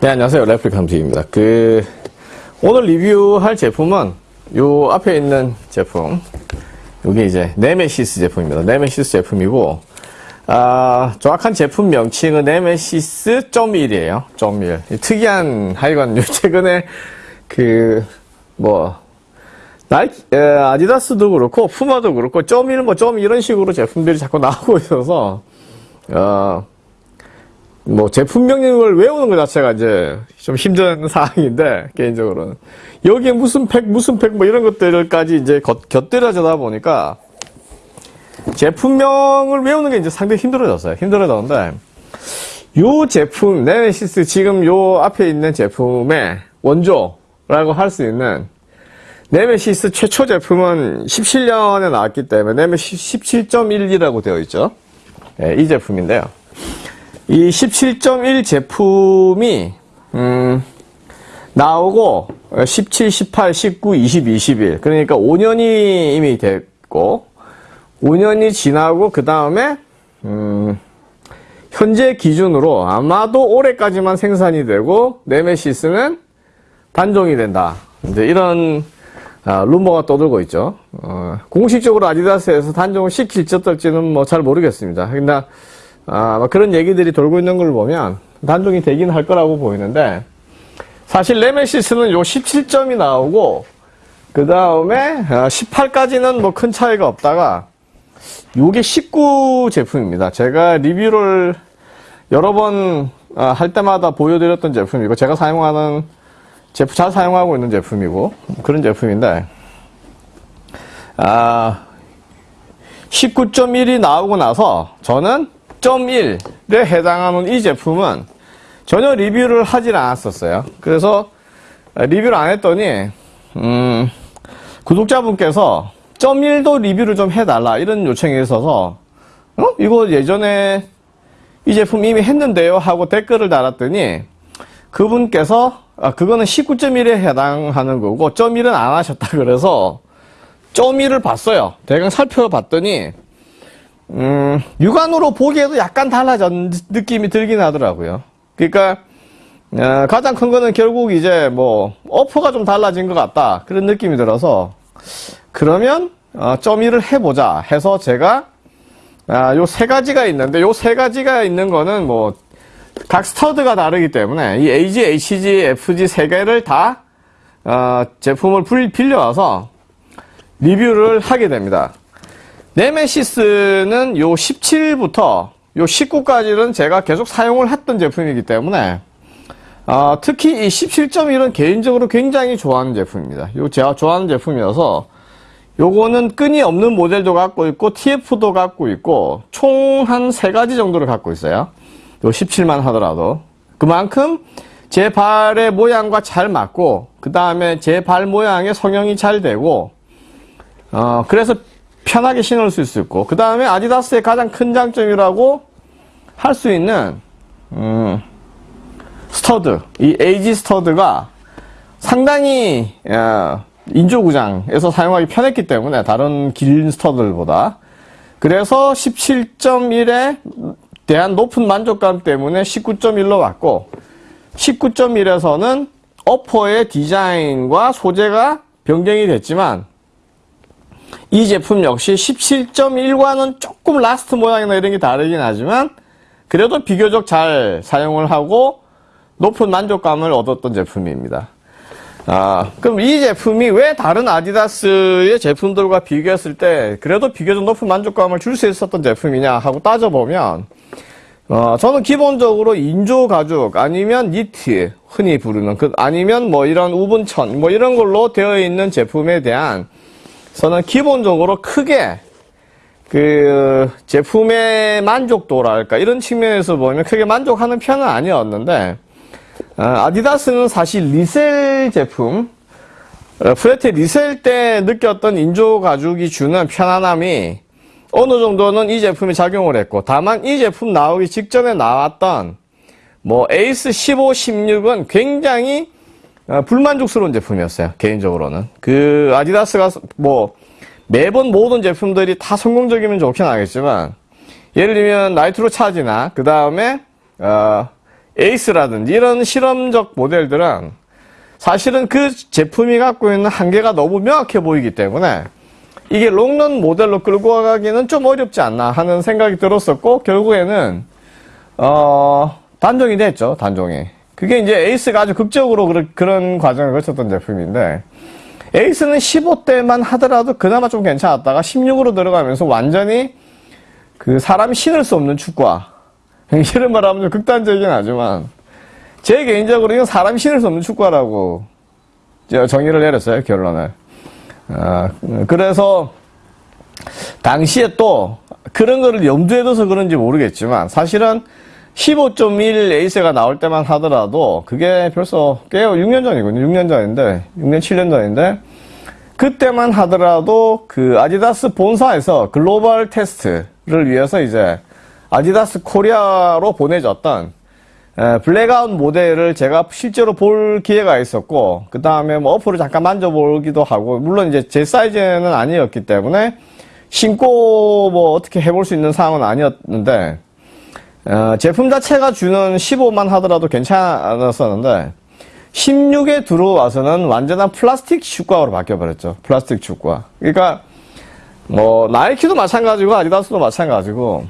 네, 안녕하세요. 레플리칸트입니다. 그, 오늘 리뷰할 제품은 요 앞에 있는 제품. 요게 이제 네메시스 제품입니다. 네메시스 제품이고, 아, 정확한 제품 명칭은 네메시스 .1이에요. .1. 특이한, 하여간 요 최근에 그, 뭐, 나이키, 에, 아디다스도 그렇고, 푸마도 그렇고, .1, 뭐, .1 이런 식으로 제품들이 자꾸 나오고 있어서, 어, 뭐 제품 명을 외우는 것 자체가 이제 좀 힘든 상황인데 개인적으로는 여기에 무슨 팩 무슨 팩 뭐 이런 것들까지 이제 곁, 곁들여지다 보니까 제품명을 외우는 게 이제 상당히 힘들어졌어요. 힘들어졌는데 요 제품 네메시스 지금 요 앞에 있는 제품의 원조라고 할 수 있는 네메시스 최초 제품은 17년에 나왔기 때문에 네메시스 17.1이라고 되어 있죠. 네, 이 제품인데요. 이 17.1 제품이 음, 나오고 17, 18, 19, 20, 21 그러니까 5년이 이미 됐고 5년이 지나고 그 다음에 음, 현재 기준으로 아마도 올해까지만 생산이 되고 네메시스는 단종이 된다. 이제 이런 아, 루머가 떠들고 있죠. 어, 공식적으로 아디다스에서 단종을 시킬지 어떨지는 뭐 잘 모르겠습니다. 그러나 아, 그런 얘기들이 돌고 있는 걸 보면 단종이 되긴 할 거라고 보이는데 사실 레메시스는 요 17점이 나오고 그 다음에 18까지는 뭐 큰 차이가 없다가 요게 19 제품입니다. 제가 리뷰를 여러 번할 아, 때마다 보여드렸던 제품이고 제가 사용하는 제품 잘 사용하고 있는 제품이고 그런 제품인데 아 19.1이 나오고 나서 저는 1.1에 해당하는 이 제품은 전혀 리뷰를 하질 않았었어요. 그래서 리뷰를 안 했더니 음, 구독자분께서 1.1도 리뷰를 좀 해달라 이런 요청이 있어서 어? 이거 예전에 이 제품 이미 했는데요 하고 댓글을 달았더니 그분께서 아, 그거는 19.1에 해당하는 거고 1.1은 안 하셨다 그래서 1.1을 봤어요. 대강 살펴봤더니 음, 육안으로 보기에도 약간 달라진 느낌이 들긴 하더라고요. 그러니까 어, 가장 큰 거는 결국 이제 뭐 어퍼가 좀 달라진 것 같다 그런 느낌이 들어서 그러면 어, 점일을 해보자 해서 제가 아, 요 세 가지가 있는데 요 세 가지가 있는 거는 뭐 각 스터드가 다르기 때문에 이 AG, HG, FG 세 개를 다 어, 제품을 빌려와서 리뷰를 하게 됩니다. 네메시스는 요 17부터 요 19까지는 제가 계속 사용을 했던 제품이기 때문에 어, 특히 이 17.1은 개인적으로 굉장히 좋아하는 제품입니다. 요 제가 좋아하는 제품이어서 요거는 끈이 없는 모델도 갖고 있고 TF도 갖고 있고 총 한 세 가지 정도를 갖고 있어요. 요 17만 하더라도 그만큼 제 발의 모양과 잘 맞고 그 다음에 제 발 모양의 성형이 잘 되고 어, 그래서 편하게 신을 수 있고 그 다음에 아디다스의 가장 큰 장점이라고 할 수 있는 음, 스터드. 이 AG 스터드가 상당히 어, 인조구장에서 사용하기 편했기 때문에 다른 긴 스터드들보다. 그래서 17.1에 대한 높은 만족감 때문에 19.1로 왔고 19.1에서는 어퍼의 디자인과 소재가 변경이 됐지만 이 제품 역시 17.1과는 조금 last 모양이나 이런 게 다르긴 하지만 그래도 비교적 잘 사용을 하고 높은 만족감을 얻었던 제품입니다. 아, 그럼 이 제품이 왜 다른 아디다스의 제품들과 비교했을 때 그래도 비교적 높은 만족감을 줄 수 있었던 제품이냐 하고 따져보면 어, 저는 기본적으로 인조 가죽 아니면 니트 흔히 부르는 그 아니면 뭐 이런 woven천 뭐 이런 걸로 되어 있는 제품에 대한 저는 기본적으로 크게 그 제품의 만족도랄까 이런 측면에서 보면 크게 만족하는 편은 아니었는데 어, 아디다스는 사실 리썰 제품 어, 프레데터 리썰 때 느꼈던 인조 가죽이 주는 편안함이 어느 정도는 이 제품이 작용을 했고 다만 이 제품 나오기 직전에 나왔던 뭐 에이스 15, 16은 굉장히 어, 불만족스러운 제품이었어요. 개인적으로는. 그 아디다스가 뭐 매번 모든 제품들이 다 성공적이면 좋긴 하겠지만 예를 들면 나이트로 차지나 그 다음에 어, 에이스라든지 이런 실험적 모델들은 사실은 그 제품이 갖고 있는 한계가 너무 명확해 보이기 때문에 이게 롱런 모델로 끌고 가기는 좀 어렵지 않나 하는 생각이 들었었고 결국에는 어 단종이 됐죠 단종이 그게 이제 에이스가 아주 극적으로 그런, 과정을 거쳤던 제품인데 에이스는 15대만 하더라도 그나마 좀 괜찮았다가 16으로 들어가면서 완전히 그 사람이 신을 수 없는 축구화. 이런 말 하면 좀 극단적이긴 하지만 제 개인적으로 이건 사람이 신을 수 없는 축구화라고 정의를 내렸어요 결론을. 아, 그래서 당시에 또 그런 거를 염두에 둬서 그런지 모르겠지만 사실은 15.1 에이스가 나올 때만 하더라도 그게 벌써 꽤 6년 전이거든요. 6년 전인데 6년 7년 전인데 그때만 하더라도 그 아디다스 본사에서 글로벌 테스트를 위해서 이제 아디다스 코리아로 보내줬던 블랙아웃 모델을 제가 실제로 볼 기회가 있었고 그 다음에 뭐 upper를 잠깐 만져보기도 하고 물론 이제 제 사이즈는 아니었기 때문에 신고 뭐 어떻게 해볼 수 있는 상황은 아니었는데 어, 제품 자체가 주는 15만 하더라도 괜찮았었는데 16에 들어와서는 완전한 플라스틱 축구화로 바뀌어버렸죠. 플라스틱 축구화. 그러니까 뭐 나이키도 마찬가지고 아디다스도 마찬가지고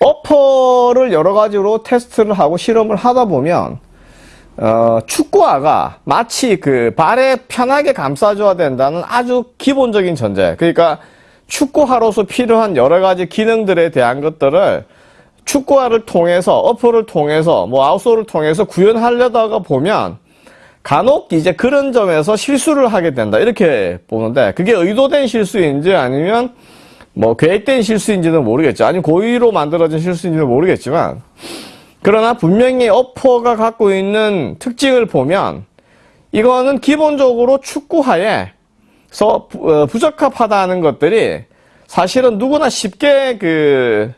어퍼를 여러 가지로 테스트를 하고 실험을 하다 보면 어, 축구화가 마치 그 발에 편하게 감싸줘야 된다는 아주 기본적인 전제. 그러니까 축구화로서 필요한 여러 가지 기능들에 대한 것들을 축구화를 통해서 어퍼를 통해서 뭐 아웃솔을 통해서 구현하려다가 보면 간혹 이제 그런 점에서 실수를 하게 된다. 이렇게 보는데 그게 의도된 실수인지 아니면 뭐 계획된 실수인지는 모르겠죠. 아니 고의로 만들어진 실수인지는 모르겠지만 그러나 분명히 어퍼가 갖고 있는 특징을 보면 이거는 기본적으로 축구화에서 어, 부적합하다는 것들이 사실은 누구나 쉽게 그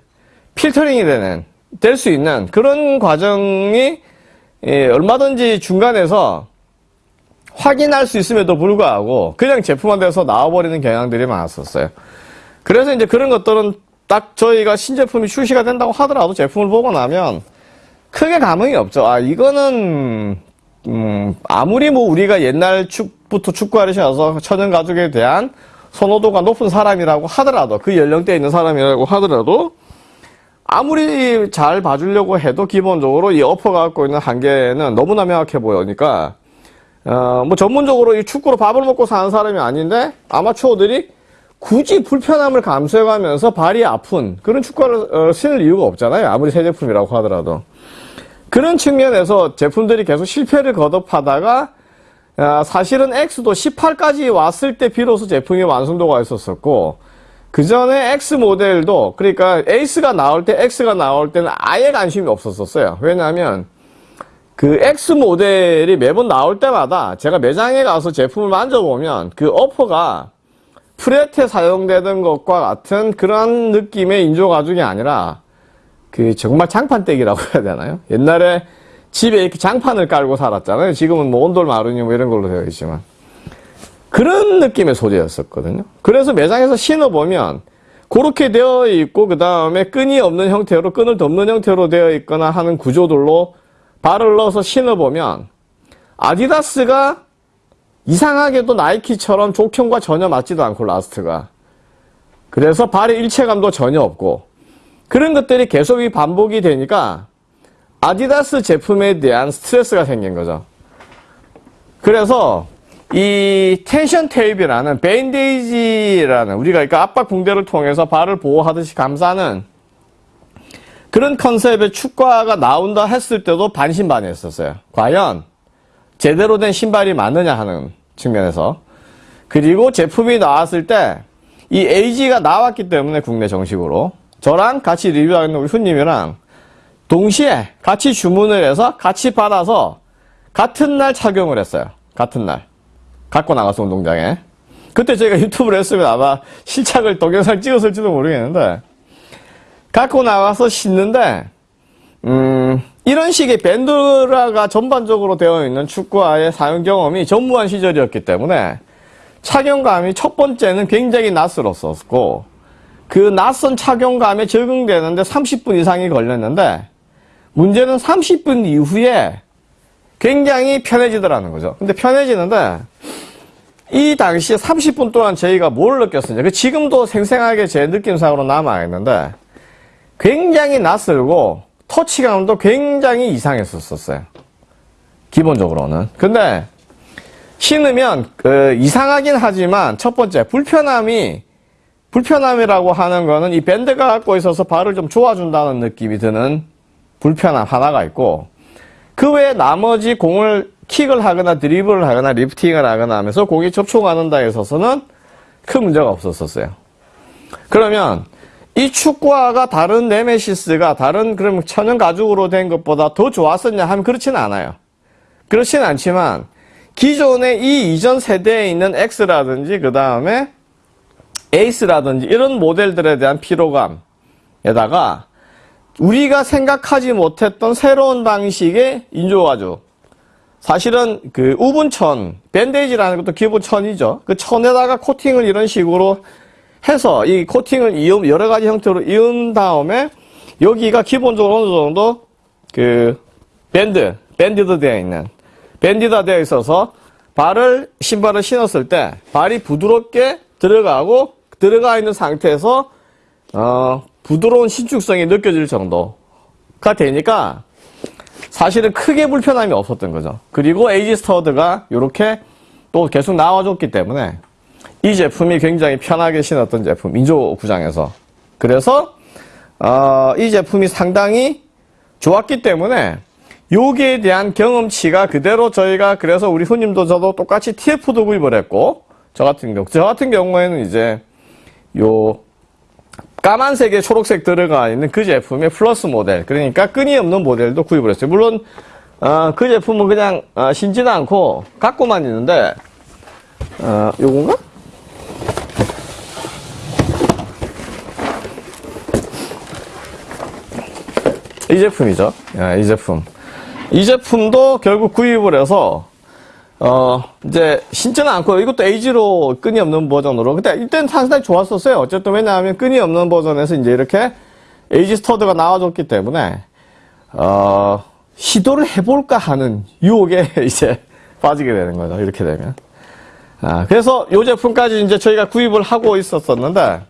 필터링이 되는 될 수 있는 그런 과정이 예, 얼마든지 중간에서 확인할 수 있음에도 불구하고 그냥 제품화돼서 나와버리는 경향들이 많았었어요. 그래서 이제 그런 것들은 딱 저희가 신제품이 출시가 된다고 하더라도 제품을 보고 나면 크게 감흥이 없죠. 아 이거는 음, 아무리 뭐 우리가 옛날 축부터 축구화를 신어서 천연 가죽에 대한 선호도가 높은 사람이라고 하더라도 그 연령대에 있는 사람이라고 하더라도 아무리 잘 봐주려고 해도 기본적으로 이 어퍼가 갖고 있는 한계는 너무나 명확해 보이니까 어, 뭐 전문적으로 이 축구로 밥을 먹고 사는 사람이 아닌데 아마추어들이 굳이 불편함을 감수해가면서 발이 아픈 그런 축구를 어, 신을 이유가 없잖아요. 아무리 새 제품이라고 하더라도. 그런 측면에서 제품들이 계속 실패를 거듭하다가 어, 사실은 X도 18까지 왔을 때 비로소 제품이 완성도가 있었었고 그 전에 X 모델도 그러니까 에이스가 나올 때 X가 나올 때는 아예 관심이 없었었어요. 왜냐하면 그 X 모델이 매번 나올 때마다 제가 매장에 가서 제품을 만져보면 그 어퍼가 프레트에 사용되던 것과 같은 그런 느낌의 인조 가죽이 아니라 그 정말 장판떼기라고 해야 되나요? 옛날에 집에 이렇게 장판을 깔고 살았잖아요. 지금은 뭐 온돌 마루니 뭐 이런 걸로 되어 있지만 그런 느낌의 소재였었거든요. 그래서 매장에서 신어보면 그렇게 되어 있고 그 다음에 끈이 없는 형태로 끈을 덮는 형태로 되어 있거나 하는 구조들로 발을 넣어서 신어보면 아디다스가 이상하게도 나이키처럼 족형과 전혀 맞지도 않고 last가 그래서 발의 일체감도 전혀 없고 그런 것들이 계속 반복이 되니까 아디다스 제품에 대한 스트레스가 생긴 거죠. 그래서 이 텐션 테이프라는 bandage라는 우리가 그러니까 압박 붕대를 통해서 발을 보호하듯이 감싸는 그런 컨셉의 축구화가 나온다 했을 때도 반신반의했었어요. 과연 제대로 된 신발이 맞느냐 하는 측면에서 그리고 제품이 나왔을 때 이 AG가 나왔기 때문에 국내 정식으로 저랑 같이 리뷰하는 우리 훈님이랑 동시에 같이 주문을 해서 같이 받아서 같은 날 착용을 했어요. 같은 날. 갖고 나가서 운동장에. 그때 저희가 유튜브를 했으면 아마 실착을 동영상 찍었을지도 모르겠는데 갖고 나가서 신는데 음, 이런 식의 밴드라가 전반적으로 되어 있는 축구화의 사용 경험이 전무한 시절이었기 때문에 착용감이 첫 번째는 굉장히 낯설었었고 그 낯선 착용감에 적응되는데 30분 이상이 걸렸는데 문제는 30분 이후에 굉장히 편해지더라는 거죠. 근데 편해지는데 이 당시에 30분 동안 저희가 뭘 느꼈었냐. 그 지금도 생생하게 제 느낌상으로 남아있는데 굉장히 낯설고 터치감도 굉장히 이상했었어요. 기본적으로는. 근데 신으면 그 이상하긴 하지만 첫 번째 불편함이 불편함이라고 하는 거는 이 밴드가 갖고 있어서 발을 좀 좋아준다는 느낌이 드는 불편함 하나가 있고 그 외에 나머지 공을 킥을 하거나 드리블을 하거나 리프팅을 하거나 하면서 공이 접촉하는 데 있어서는 큰 문제가 없었었어요. 그러면 이 축구화가 다른 네메시스가 다른 그럼 천연 가죽으로 된 것보다 더 좋았었냐 하면 그렇지는 않아요. 그렇지는 않지만 기존의 이 이전 세대에 있는 X라든지 그 다음에 에이스라든지 이런 모델들에 대한 피로감에다가 우리가 생각하지 못했던 새로운 방식의 인조가죽 사실은 그 우분천 밴데이지라는 것도 기본 천이죠. 그 천에다가 코팅을 이런 식으로 해서 이 코팅을 이음 여러 가지 형태로 이은 다음에 여기가 기본적으로 어느 정도 그 밴드 banded 되어 있는 banded 되어 있어서 발을 신발을 신었을 때 발이 부드럽게 들어가고 들어가 있는 상태에서 어, 부드러운 신축성이 느껴질 정도가 되니까 사실은 크게 불편함이 없었던 거죠. 그리고 AG 스터드가 이렇게 또 계속 나와줬기 때문에 이 제품이 굉장히 편하게 신었던 제품 인조 구장에서 그래서 어, 이 제품이 상당히 좋았기 때문에 여기에 대한 경험치가 그대로 저희가 그래서 우리 후님도 저도 똑같이 TF도 구입을 했고 저 같은 경우 저 같은 경우에는 이제 요 까만색에 초록색 들어가 있는 그 제품의 플러스 모델. 그러니까 끈이 없는 모델도 구입을 했어요. 물론 어, 그 제품은 그냥 어, 신지는 않고 갖고만 있는데 어, 요건가? 이 제품이죠. 야, 이 제품. 이 제품도 결국 구입을 해서 어, 이제, 신지는 않고, 이것도 에이지로 끈이 없는 버전으로. 근데 이때는 상당히 좋았었어요. 어쨌든 왜냐하면 끈이 없는 버전에서 이제 이렇게 에이지 스터드가 나와줬기 때문에, 어, 시도를 해볼까 하는 유혹에 이제 빠지게 되는 거죠. 이렇게 되면. 아, 그래서 이 제품까지 이제 저희가 구입을 하고 있었었는데,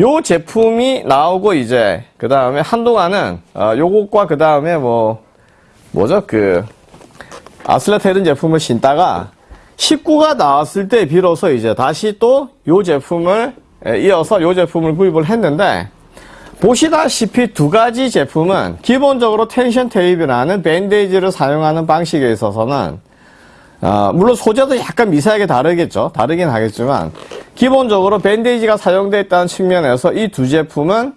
요 제품이 나오고 이제, 그 다음에 한동안은, 어, 요것과 그 다음에 뭐, 뭐죠? 그, 아슬레테른 제품을 신다가 19가 나왔을 때 비로소 이제 다시 또 이 제품을 이어서 이 제품을 구입을 했는데 보시다시피 두 가지 제품은 기본적으로 텐션 테이프라는 밴데이지를 사용하는 방식에 있어서는 어, 물론 소재도 약간 미세하게 다르겠죠. 다르긴 하겠지만 기본적으로 밴데이지가 사용되어 있다는 측면에서 이 두 제품은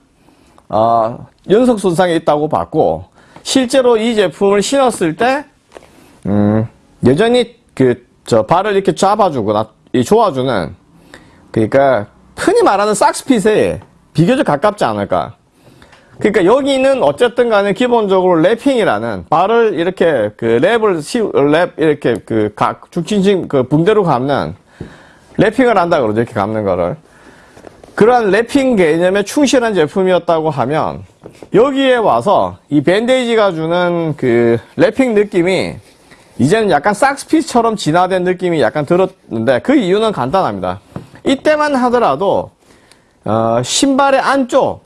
어, 연속 손상이 있다고 봤고 실제로 이 제품을 신었을 때 음, 여전히 그, 저, 발을 이렇게 잡아주고, 나, 이 조아주는, 그러니까, 흔히 말하는 socks fit에 비교적 가깝지 않을까. 그러니까 여기는 어쨌든 간에 기본적으로 wrapping이라는 발을 이렇게 그 wrap을 시, 랩, 이렇게 그 각, 중심심 그 붕대로 감는 wrapping을 한다 그러죠. 이렇게 감는 거를. 그러한 wrapping 개념에 충실한 제품이었다고 하면 여기에 와서 이 bandage가 주는 그 wrapping 느낌이 이제는 약간 socks fit처럼 진화된 느낌이 약간 들었는데 그 이유는 간단합니다. 이때만 하더라도 어, 신발의 안쪽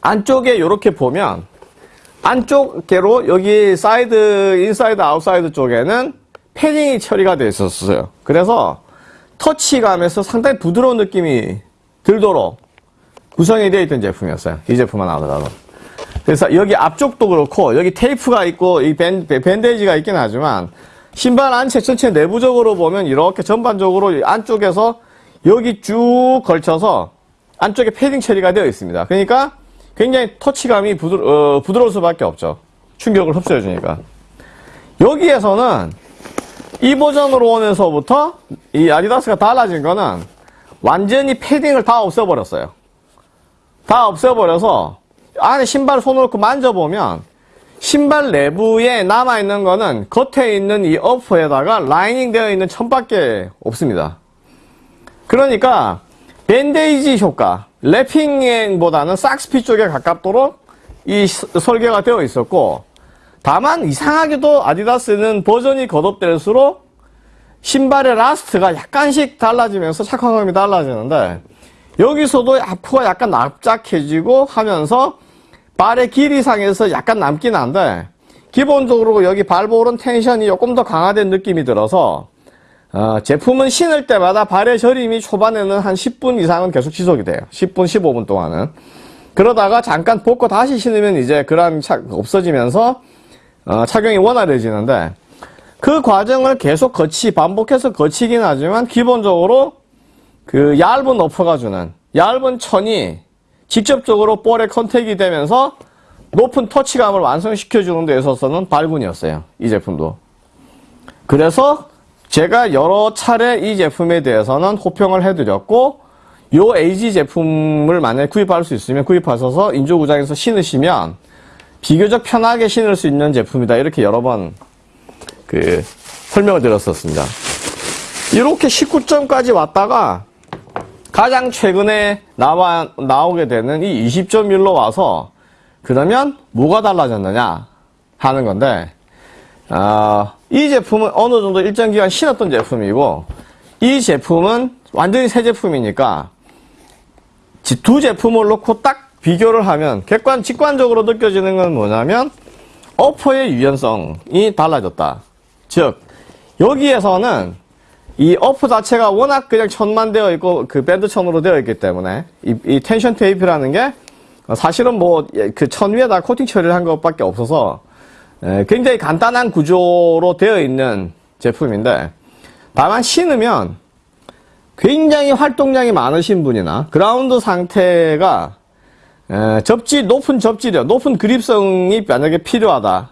안쪽에 이렇게 보면 안쪽으로 여기 사이드 인사이드 아웃사이드 쪽에는 패딩이 처리가 되어 있었어요. 그래서 터치감에서 상당히 부드러운 느낌이 들도록 구성이 되어 있던 제품이었어요. 이 제품만 하더라도. 그래서 여기 앞쪽도 그렇고 여기 테이프가 있고 이 밴, bandage가 있긴 하지만 신발 안체 전체 내부적으로 보면 이렇게 전반적으로 안쪽에서 여기 쭉 걸쳐서 안쪽에 패딩 처리가 되어 있습니다. 그러니까 굉장히 터치감이 부드, 어, 부드러울 수밖에 없죠. 충격을 흡수해 주니까. 여기에서는 이 버전으로 오면서부터 이 아디다스가 달라진 거는 완전히 패딩을 다 없애버렸어요. 다 없애버려서 안에 신발 손을 넣고 만져보면 신발 내부에 남아있는 거는 겉에 있는 이 upper에다가 라이닝 되어 있는 천밖에 없습니다. 그러니까 bandage 효과, wrapping보다는 socks fit 쪽에 가깝도록 이 스- 설계가 되어 있었고 다만 이상하게도 아디다스는 버전이 거듭될수록 신발의 last가 약간씩 달라지면서 착화감이 달라지는데 여기서도 앞으로 약간 납작해지고 하면서 발의 길이상에서 약간 남긴 한데 기본적으로 여기 발볼은 텐션이 조금 더 강화된 느낌이 들어서 어, 제품은 신을 때마다 발의 저림이 초반에는 한 10분 이상은 계속 지속이 돼요. 10분, 15분 동안은. 그러다가 잠깐 벗고 다시 신으면 이제 차 없어지면서 어, 착용이 원활해지는데 그 과정을 계속 거치 반복해서 거치긴 하지만 기본적으로 그 얇은 어퍼가 주는 얇은 천이 직접적으로 볼에 컨택이 되면서 높은 터치감을 완성시켜 주는 데 있어서는 발군이었어요. 이 제품도. 그래서 제가 여러 차례 이 제품에 대해서는 호평을 해드렸고 요 AG 제품을 만약에 구입할 수 있으면 구입하셔서 인조구장에서 신으시면 비교적 편하게 신을 수 있는 제품이다. 이렇게 여러 번 그 설명을 드렸었습니다. 이렇게 19점까지 왔다가 가장 최근에 나와, 나오게 되는 이 20.1로 와서 그러면 뭐가 달라졌느냐 하는 건데 아, 이 제품은 어느 정도 일정 기간 신었던 제품이고 이 제품은 완전히 새 제품이니까 지- 두 제품을 놓고 딱 비교를 하면 객관 직관적으로 느껴지는 건 뭐냐면 어퍼의 유연성이 달라졌다. 즉 여기에서는 이 upper 자체가 워낙 그냥 천만 되어 있고 그 밴드 천으로 되어 있기 때문에 이, 이 텐션 테이프라는 게 사실은 뭐 그 천 위에다 코팅 처리를 한 것밖에 없어서 에, 굉장히 간단한 구조로 되어 있는 제품인데 다만 신으면 굉장히 활동량이 많으신 분이나 그라운드 상태가 에, 접지 높은 접지력, 높은 그립성이 만약에 필요하다.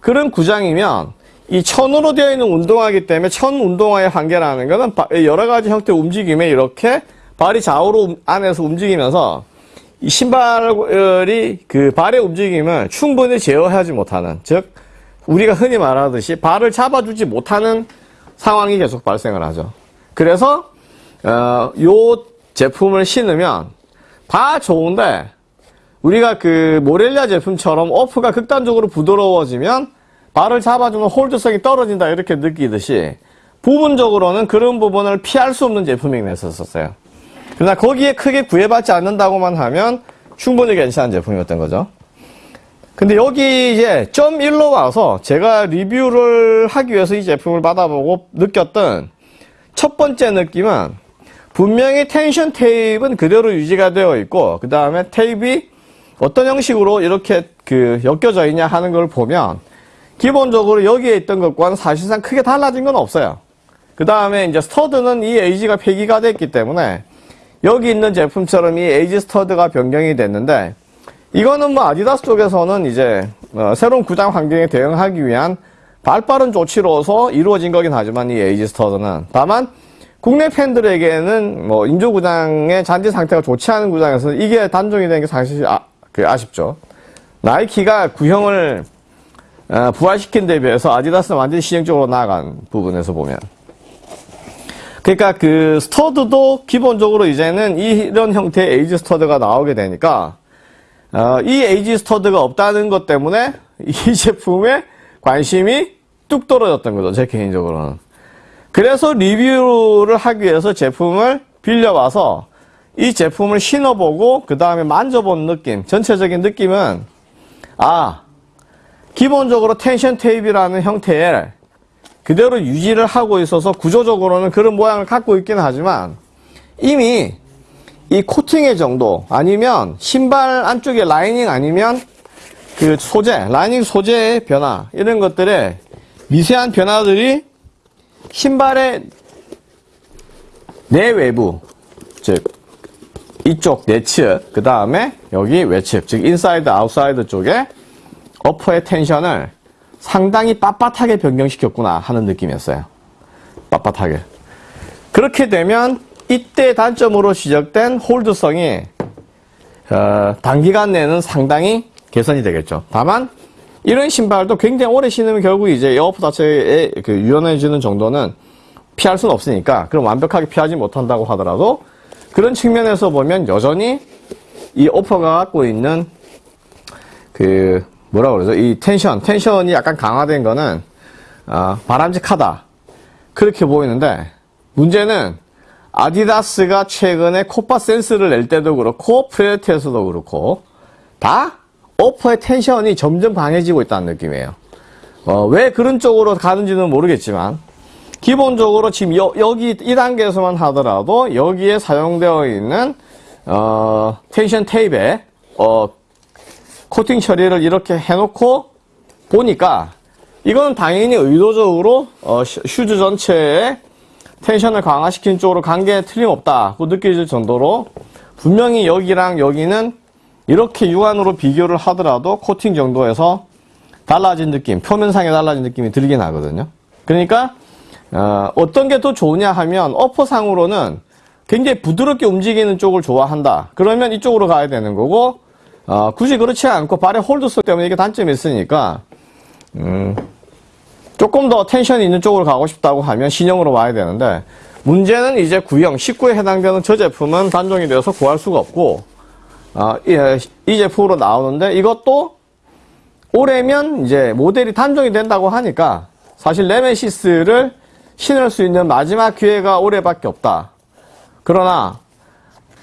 그런 구장이면 이 천으로 되어 있는 운동화이기 때문에 천 운동화의 한계라는 것은 바- 여러 가지 형태의 움직임에 이렇게 발이 좌우로 움- 안에서 움직이면서 이 신발이 그 발의 움직임을 충분히 제어하지 못하는 즉 우리가 흔히 말하듯이 발을 잡아주지 못하는 상황이 계속 발생을 하죠. 그래서 어, 요 제품을 신으면 다 좋은데 우리가 그 모렐리아 제품처럼 어프가 극단적으로 부드러워지면 발을 잡아주는 홀드성이 떨어진다 이렇게 느끼듯이 부분적으로는 그런 부분을 피할 수 없는 제품이 됐었어요. 그러나 거기에 크게 구애받지 않는다고만 하면 충분히 괜찮은 제품이었던 거죠. 근데 여기 이제 점 1로 와서 제가 리뷰를 하기 위해서 이 제품을 받아보고 느꼈던 첫 번째 느낌은 분명히 텐션 테이프는 그대로 유지가 되어 있고 그 다음에 테이프이 어떤 형식으로 이렇게 그 엮여져 있냐 하는 걸 보면 기본적으로 여기에 있던 것과는 사실상 크게 달라진 건 없어요. 그 다음에 이제 stud는 이 AG가 폐기가 됐기 때문에 여기 있는 제품처럼 이 AG stud가 변경이 됐는데 이거는 뭐 아디다스 쪽에서는 이제 어, 새로운 구장 환경에 대응하기 위한 발빠른 조치로서 이루어진 거긴 하지만 이 AG stud는 다만 국내 팬들에게는 뭐 인조 구장의 잔디 상태가 좋지 않은 구장에서는 이게 단종이 된 게 사실 아, 그 아쉽죠. 나이키가 구형을 어, 부활시킨 데 비해서 아디다스는 완전히 시행적으로 나아간 부분에서 보면. 그러니까 그 stud도 기본적으로 이제는 이런 형태의 AG stud가 나오게 되니까 어, 이 AG stud가 없다는 것 때문에 이 제품에 관심이 뚝 떨어졌던 거죠 제 개인적으로는. 그래서 리뷰를 하기 위해서 제품을 빌려와서 이 제품을 신어보고 그 다음에 만져본 느낌 전체적인 느낌은 아 기본적으로 텐션 테이프라는 형태의 그대로 유지를 하고 있어서 구조적으로는 그런 모양을 갖고 있긴 하지만 이미 이 코팅의 정도 아니면 신발 안쪽에 라이닝 아니면 그 소재, 라이닝 소재의 변화 이런 것들의 미세한 변화들이 신발의 내외부 즉 이쪽 내측 그 다음에 여기 외측 즉 인사이드 아웃사이드 쪽에 upper의 tension을 상당히 빳빳하게 변경시켰구나 하는 느낌이었어요. 빳빳하게. 그렇게 되면 이때 단점으로 지적된 hold성이 어, 단기간 내는 상당히 개선이 되겠죠. 다만 이런 신발도 굉장히 오래 신으면 결국 이제 upper 자체에 그 유연해지는 정도는 피할 수는 없으니까 그럼 완벽하게 피하지 못한다고 하더라도 그런 측면에서 보면 여전히 이 upper가 갖고 있는 그그 뭐라 그러죠? 이 tension, tension이 약간 강화된 거는 어, 바람직하다. 그렇게 보이는데 문제는 아디다스가 최근에 코파 센스를 낼 때도 그렇고 프레데터에서도 그렇고 다 upper의 tension이 점점 강해지고 있다는 느낌이에요. 어, 왜 그런 쪽으로 가는지는 모르겠지만 기본적으로 지금 여, 기 2단계에서만 하더라도 여기에 사용되어 있는 어, 텐션 테이프에 어, 코팅 처리를 이렇게 해놓고 보니까 이건 당연히 의도적으로 어, 슈- 슈즈 전체에 텐션을 강화시킨 쪽으로 간 게 틀림없다고 느껴질 정도로 분명히 여기랑 여기는 이렇게 육안으로 비교를 하더라도 코팅 정도에서 달라진 느낌, 표면상에 달라진 느낌이 들긴 하거든요. 그러니까 어, 떤 게 더 좋으냐 하면 어퍼상으로는 굉장히 부드럽게 움직이는 쪽을 좋아한다. 그러면 이쪽으로 가야 되는 거고 어, 굳이 그렇지 않고 발의 홀드성 때문에 이게 단점이 있으니까 음, 조금 더 텐션이 있는 쪽으로 가고 싶다고 하면 신형으로 와야 되는데 문제는 이제 구형 19에 해당되는 저 제품은 단종이 되어서 구할 수가 없고 어, 이, 이 제품으로 나오는데 이것도 올해면 이제 모델이 단종이 된다고 하니까 사실 네메시스를 신을 수 있는 마지막 기회가 올해밖에 없다. 그러나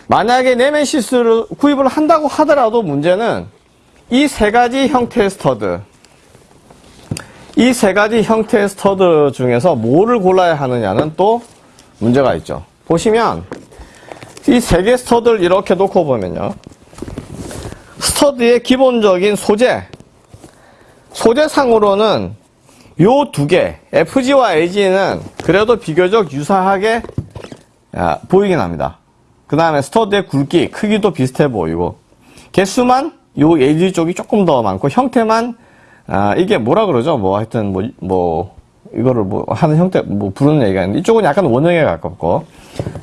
만약에 네메시스를 구입을 한다고 하더라도 문제는 이 세 가지 형태의 stud 이 세 가지 형태의 stud 중에서 뭐를 골라야 하느냐는 또 문제가 있죠. 보시면 이 세 개 stud를 이렇게 놓고 보면요. stud의 기본적인 소재 소재상으로는 요 두 개, FG와 AG는 그래도 비교적 유사하게 아, 보이긴 합니다. 그 다음에 stud의 굵기, 크기도 비슷해 보이고, 개수만 요 AG 쪽이 조금 더 많고, 형태만, 아, 이게 뭐라 그러죠? 뭐, 하여튼, 뭐, 뭐, 이거를 뭐, 하는 형태, 뭐, 부르는 얘기가 있는데, 이쪽은 약간 원형에 가깝고,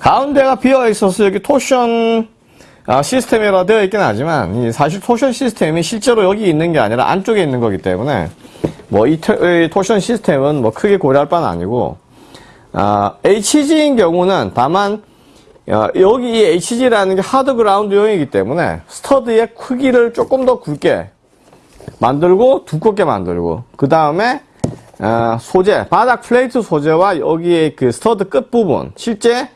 가운데가 비어 있어서 여기 torsion, 아, 시스템이라 되어 있긴 하지만, 이 사실 torsion 시스템이 실제로 여기 있는 게 아니라 안쪽에 있는 거기 때문에, 뭐, 이, tor- 이 torsion 시스템은 뭐 크게 고려할 바는 아니고, 아, HG인 경우는 다만, 어, 여기 이 HG라는 게 hard ground용이기 때문에 stud의 크기를 조금 더 굵게 만들고 두껍게 만들고 그 다음에 어, 소재 바닥 플레이트 소재와 여기에 그 stud 끝 부분 실제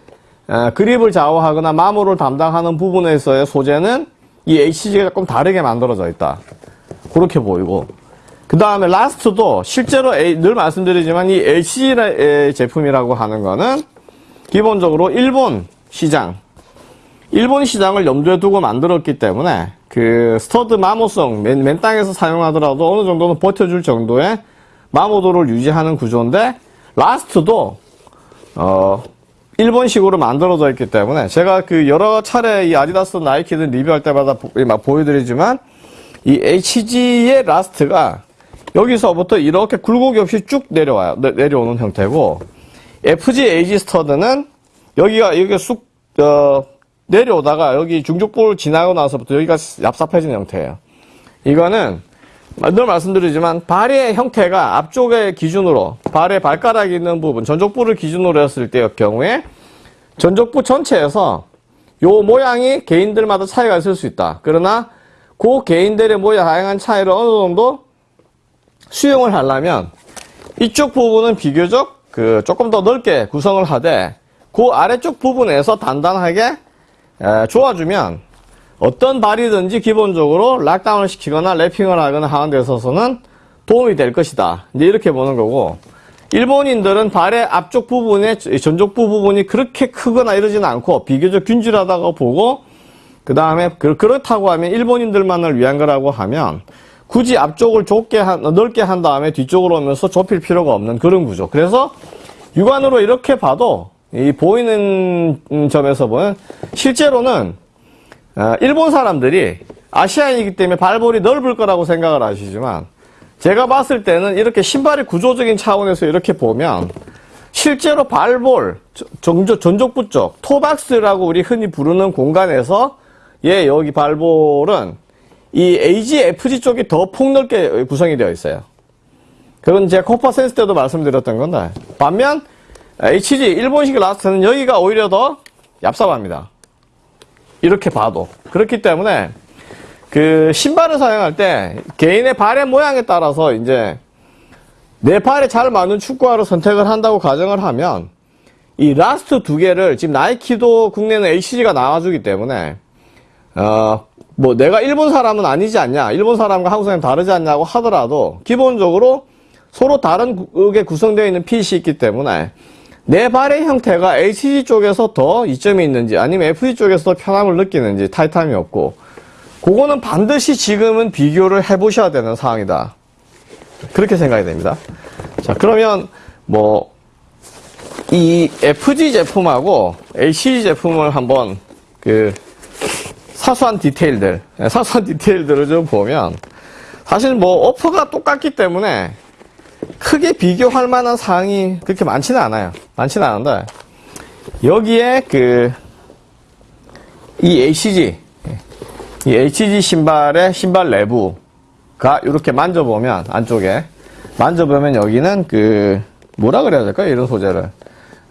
어, 그립을 좌우하거나 마모를 담당하는 부분에서의 소재는 이 HG가 조금 다르게 만들어져 있다. 그렇게 보이고. 그 다음에 last도 실제로 늘 말씀드리지만 이 HG 제품이라고 하는 거는 기본적으로 일본 시장, 일본 시장을 염두에 두고 만들었기 때문에 그 stud 마모성 맨, 맨 땅에서 사용하더라도 어느 정도는 버텨줄 정도의 마모도를 유지하는 구조인데 last도 어 일본식으로 만들어져 있기 때문에 제가 그 여러 차례 이 아디다스 나이키들 리뷰할 때마다 보, 막 보여드리지만 이 HG의 last가 여기서부터 이렇게 굴곡이 없이 쭉 내려와요. 내, 내려오는 형태고 FG AG stud는 여기가 여기가 쑥 어, 내려오다가 여기 중족부를 지나고 나서부터 여기가 얍삽해진 형태예요. 이거는 늘 말씀드리지만 발의 형태가 앞쪽의 기준으로 발의 발가락이 있는 부분 전족부를 기준으로 했을 때의 경우에 전족부 전체에서 요 모양이 개인들마다 차이가 있을 수 있다. 그러나 그 개인들의 모양 다양한 차이를 어느 정도 수용을 하려면 이쪽 부분은 비교적 그 조금 더 넓게 구성을 하되 그 아래쪽 부분에서 단단하게 에, 조아주면 어떤 발이든지 기본적으로 락다운을 시키거나 랩핑을 하거나 하는 데 있어서는 도움이 될 것이다. 이제 이렇게 보는 거고 일본인들은 발의 앞쪽 부분에 전족부 부분이 그렇게 크거나 이러지는 않고 비교적 균질하다고 보고 그 다음에 그렇다고 하면 일본인들만을 위한 거라고 하면 굳이 앞쪽을 좁게 한, 넓게 한 다음에 뒤쪽으로 오면서 좁힐 필요가 없는 그런 구조. 그래서 육안으로 이렇게 봐도 이 보이는 음, 점에서 보면 실제로는 어, 일본 사람들이 아시아인이기 때문에 발볼이 넓을 거라고 생각을 하시지만 제가 봤을 때는 이렇게 신발의 구조적인 차원에서 이렇게 보면 실제로 발볼 전족, 전족부 쪽 toe box라고 우리 흔히 부르는 공간에서 예 여기 발볼은 이 AG, FG 쪽이 더 폭넓게 구성이 되어 있어요. 그건 제가 코파 센스 때도 말씀드렸던 건데 반면 HG 일본식 last는 여기가 오히려 더 얍삽합니다. 이렇게 봐도 그렇기 때문에 그 신발을 사용할 때 개인의 발의 모양에 따라서 이제 내 발에 잘 맞는 축구화를 선택을 한다고 가정을 하면 이 last 두 개를 지금 나이키도 국내는 HG가 나와주기 때문에 어, 뭐 내가 일본 사람은 아니지 않냐 일본 사람과 한국 사람이 다르지 않냐고 하더라도 기본적으로 서로 다른 게 구성되어 있는 핏이 있기 때문에 내 발의 형태가 HG 쪽에서 더 이점이 있는지 아니면 FG 쪽에서 더 편함을 느끼는지 타이탄이 없고 그거는 반드시 지금은 비교를 해보셔야 되는 상황이다. 그렇게 생각이 됩니다. 자 그러면 뭐 이 FG 제품하고 HG 제품을 한번 그 사소한 디테일들, 예, 사소한 디테일들을 좀 보면 사실 뭐 오퍼가 똑같기 때문에 크게 비교할 만한 사항이 그렇게 많지는 않아요. 많지는 않은데 여기에 그 이 HG, 이 HG 신발의 신발 내부가 이렇게 만져보면 안쪽에 만져보면 여기는 그 뭐라 그래야 될까요? 이런 소재를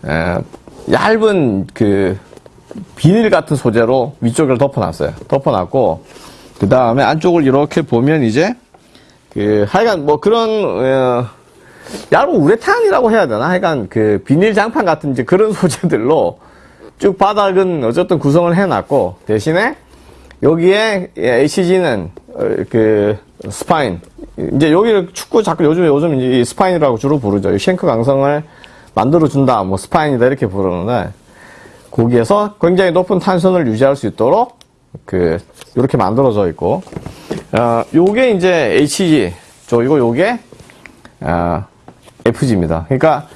에, 얇은 그 비닐 같은 소재로 위쪽을 덮어놨어요. 덮어놨고 그 다음에 안쪽을 이렇게 보면 이제 그 하여간 뭐 그런 어, 얇은 우레탄이라고 해야 되나? 하여간 그 비닐 장판 같은 이제 그런 소재들로 쭉 바닥은 어쨌든 구성을 해놨고 대신에 여기에 HG는 어, 그 spine 이제 여기를 축구 자꾸 요즘 요즘 이 spine이라고 주로 부르죠. 이 shank 강성을 만들어 준다, 뭐 spine이다 이렇게 부르는데 거기에서 굉장히 높은 탄성을 유지할 수 있도록 그 이렇게 만들어져 있고 어 요게 이제 HG 저 이거 요게 어, FG입니다. 그러니까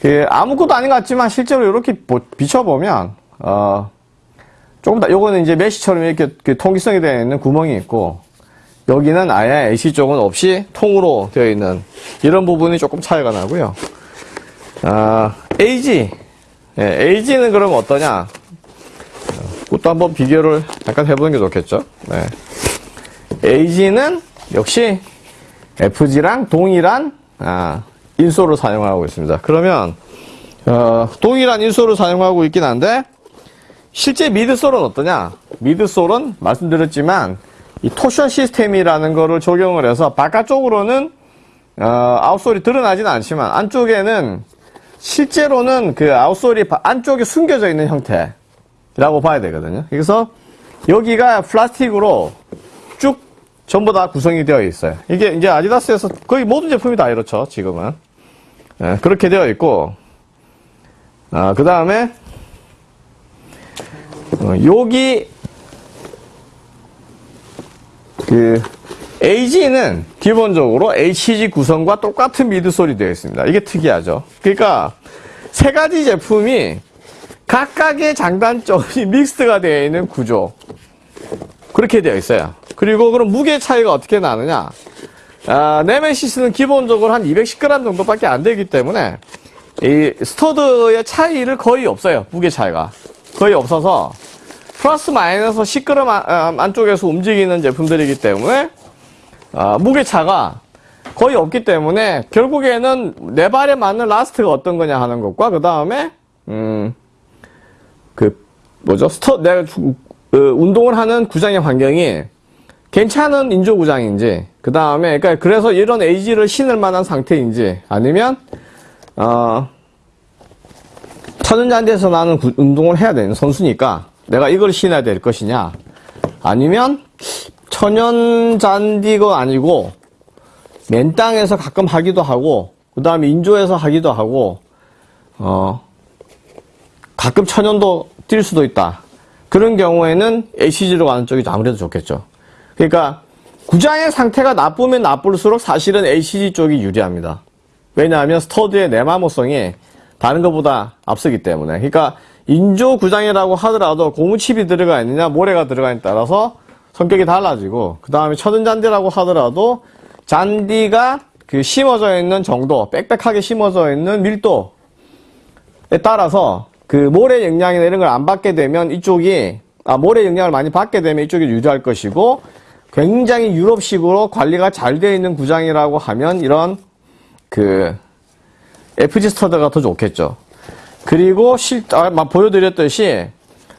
그 아무것도 아닌 것 같지만 실제로 이렇게 비춰보면 어 조금 더 요거는 이제 메시처럼 이렇게 그 통기성이 되어 있는 구멍이 있고 여기는 아예 AC 쪽은 없이 통으로 되어 있는 이런 부분이 조금 차이가 나고요. 아, AG. 예, AG는 그럼 어떠냐? 그것도 한번 비교를 잠깐 해보는 게 좋겠죠. 네. AG는 역시 FG랑 동일한 아, 인솔을 사용하고 있습니다. 그러면 어, 동일한 인솔을 사용하고 있긴 한데 실제 미드솔은 어떠냐? 미드솔은 말씀드렸지만 이 토션 시스템이라는 거를 적용을 해서 바깥쪽으로는 어, 아웃솔이 드러나지는 않지만 안쪽에는 실제로는 그 아웃솔이 안쪽에 숨겨져 있는 형태라고 봐야 되거든요. 그래서 여기가 플라스틱으로 쭉 전부 다 구성이 되어 있어요. 이게 이제 아디다스에서 거의 모든 제품이 다 이렇죠, 지금은. 네, 그렇게 되어 있고, 아, 그 다음에, 어, 여기, 그, AG는 기본적으로 HG 구성과 똑같은 미드솔이 되어 있습니다. 이게 특이하죠. 그러니까, 세 가지 제품이 각각의 장단점이 mix가 되어 있는 구조. 그렇게 되어 있어요. 그리고 그럼 무게 차이가 어떻게 나느냐? 아, 네메시스는 기본적으로 한 210g 정도밖에 안 되기 때문에 이 stud의 차이를 거의 없어요. 무게 차이가 거의 없어서 플러스 마이너스 10g 안, 안쪽에서 움직이는 제품들이기 때문에 아, 무게 차가 거의 없기 때문에 결국에는 내 발에 맞는 last가 어떤 거냐 하는 것과 그 다음에 음 그 뭐죠 스터 내가 그 운동을 하는 구장의 환경이 괜찮은 인조 구장인지 그 다음에 그러니까 그래서 이런 에이지를 신을 만한 상태인지 아니면 어 천연잔디에서 나는 구, 운동을 해야 되는 선수니까 내가 이걸 신어야 될 것이냐? 아니면 천연잔디가 아니고 맨 땅에서 가끔 하기도 하고 그 다음에 인조에서 하기도 하고 어 가끔 천연도 뛸 수도 있다. 그런 경우에는 HG로 가는 쪽이 아무래도 좋겠죠. 그러니까 구장의 상태가 나쁘면 나쁠수록 사실은 HG 쪽이 유리합니다. 왜냐하면 스터드의 내마모성이 다른 것보다 앞서기 때문에. 그러니까 인조 구장이라고 하더라도 고무칩이 들어가 있느냐 모래가 들어가 있느냐에 따라서 성격이 달라지고 그 다음에 천연 잔디라고 하더라도 잔디가 그 심어져 있는 정도, 빽빽하게 심어져 있는 밀도에 따라서 그 모래 영향이나 이런 걸 안 받게 되면 이쪽이 아 모래 영향을 많이 받게 되면 이쪽이 유리할 것이고 굉장히 유럽식으로 관리가 잘 되어 있는 구장이라고 하면 이런 그 FG 스터드가 더 좋겠죠. 그리고 실, 아, 막 보여드렸듯이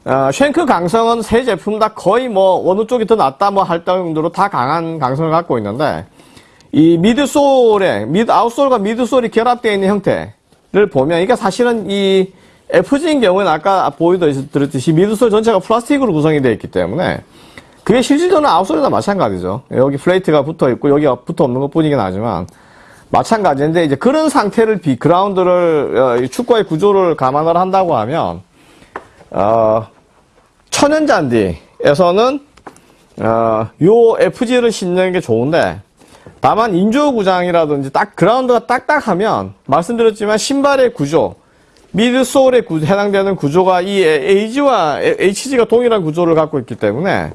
어, 쉔크 강성은 세 제품 다 거의 뭐 어느 쪽이 더 낫다 뭐 할 정도로 다 강한 강성을 갖고 있는데 이 midsole에 mid outsole과 midsole이 결합되어 있는 형태를 보면 이게 사실은 이 FG인 경우는 아까 보여드렸듯이 midsole 전체가 플라스틱으로 구성이 되어 있기 때문에 그게 실질적으로 outsole이나 마찬가지죠. 여기 plate가 붙어 있고 여기가 붙어 없는 것 뿐이긴 하지만 마찬가지인데 이제 그런 상태를 비 그라운드를 어, 이 축구의 구조를 감안을 한다고 하면 어, 천연 잔디에서는 어, 요 FG를 신는 게 좋은데 다만 인조 구장이라든지 딱 그라운드가 딱딱하면 말씀드렸지만 신발의 구조 미드솔에 구- 해당되는 구조가 이 AG와 HG가 동일한 구조를 갖고 있기 때문에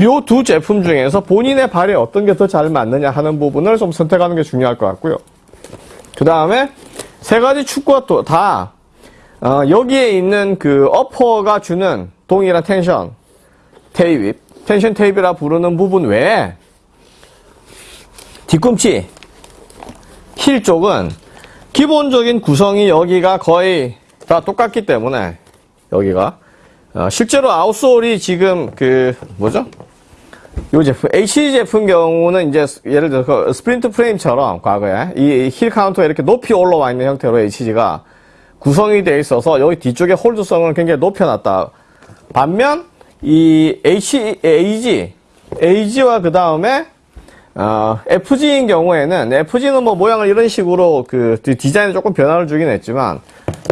요 두 제품 중에서 본인의 발에 어떤 게 더 잘 맞느냐 하는 부분을 좀 선택하는 게 중요할 것 같고요. 그 다음에 세 가지 축구가 또다 어, 여기에 있는 그 upper가 주는 동일한 tension tape, tension tape라 부르는 부분 외에 뒤꿈치, 힐 쪽은 기본적인 구성이 여기가 거의 다 똑같기 때문에 여기가 어, 실제로 outsole이 지금 그 뭐죠? 이 제품 HG 제품 경우는 이제 예를 들어 서 sprint frame처럼 과거에 이 heel counter가 이렇게 높이 올라와 있는 형태로 HG가 구성이 되어 있어서 여기 뒤쪽에 hold성을 굉장히 높여놨다. 반면 이 H AG AG와 그 다음에 어, FG인 경우에는 FG는 뭐 모양을 이런 식으로 그 디- 디자인에 조금 변화를 주긴 했지만